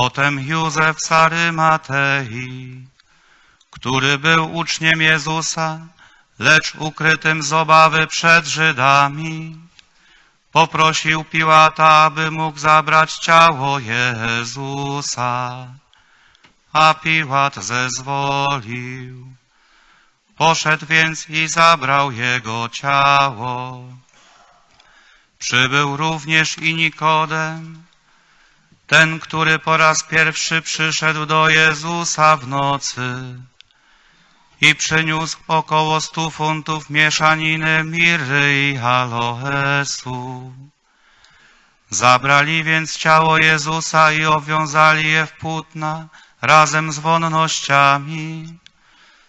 Potem Józef z Arymatei, który był uczniem Jezusa, lecz ukrytym z obawy przed Żydami, poprosił Piłata, aby mógł zabrać ciało Jezusa. A Piłat zezwolił. Poszedł więc i zabrał jego ciało. Przybył również i Nikodem, ten, który po raz pierwszy przyszedł do Jezusa w nocy i przyniósł około stu funtów mieszaniny mirry i aloesu. Zabrali więc ciało Jezusa i owiązali je w płótna razem z wonnościami,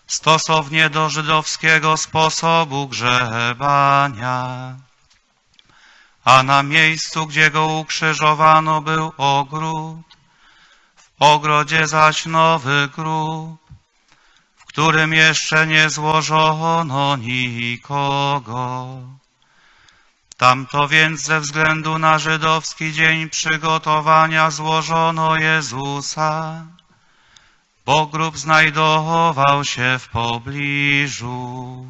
stosownie do żydowskiego sposobu grzebania. A na miejscu, gdzie go ukrzyżowano, był ogród, w ogrodzie zaś nowy grób, w którym jeszcze nie złożono nikogo. Tamto więc ze względu na żydowski dzień przygotowania złożono Jezusa, bo grób znajdował się w pobliżu.